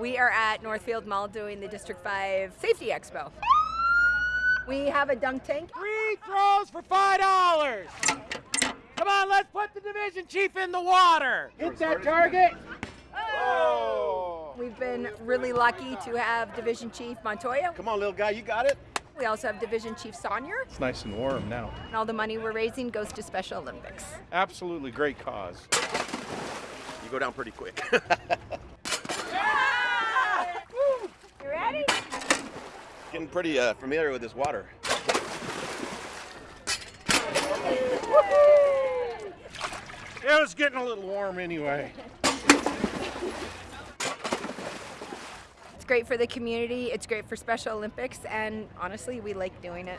We are at Northfield Mall doing the District 5 Safety Expo. We have a dunk tank. Free throws for five dollars. Come on, let's put the division chief in the water. Hit that target. Oh! We've been really lucky to have Division Chief Montoya. Come on, little guy, you got it. We also have Division Chief Saunier. It's nice and warm now. And all the money we're raising goes to Special Olympics. Absolutely great cause. You go down pretty quick. You ready? Getting pretty uh, familiar with this water. It was getting a little warm anyway. It's great for the community, it's great for Special Olympics, and honestly, we like doing it.